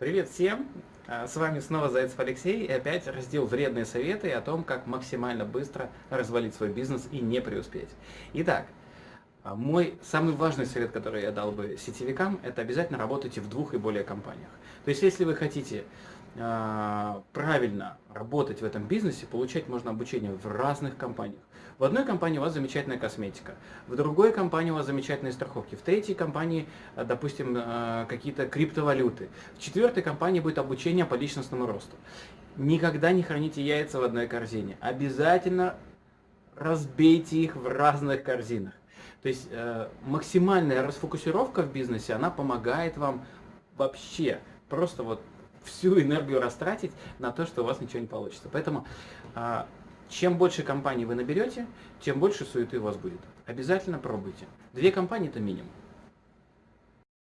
Привет всем! А, с вами снова Зайцев Алексей и опять раздел «Вредные советы» о том, как максимально быстро развалить свой бизнес и не преуспеть. Итак, а, мой самый важный совет, который я дал бы сетевикам, это обязательно работайте в двух и более компаниях. То есть, если вы хотите э, правильно работать в этом бизнесе, получать можно обучение в разных компаниях. В одной компании у вас замечательная косметика, в другой компании у вас замечательные страховки, в третьей компании, э, допустим, э, какие-то криптовалюты, в четвертой компании будет обучение по личностному росту. Никогда не храните яйца в одной корзине. Обязательно разбейте их в разных корзинах. То есть э, максимальная расфокусировка в бизнесе, она помогает вам вообще просто вот всю энергию растратить на то, что у вас ничего не получится. Поэтому э, чем больше компаний вы наберете, тем больше суеты у вас будет. Обязательно пробуйте. Две компании это минимум.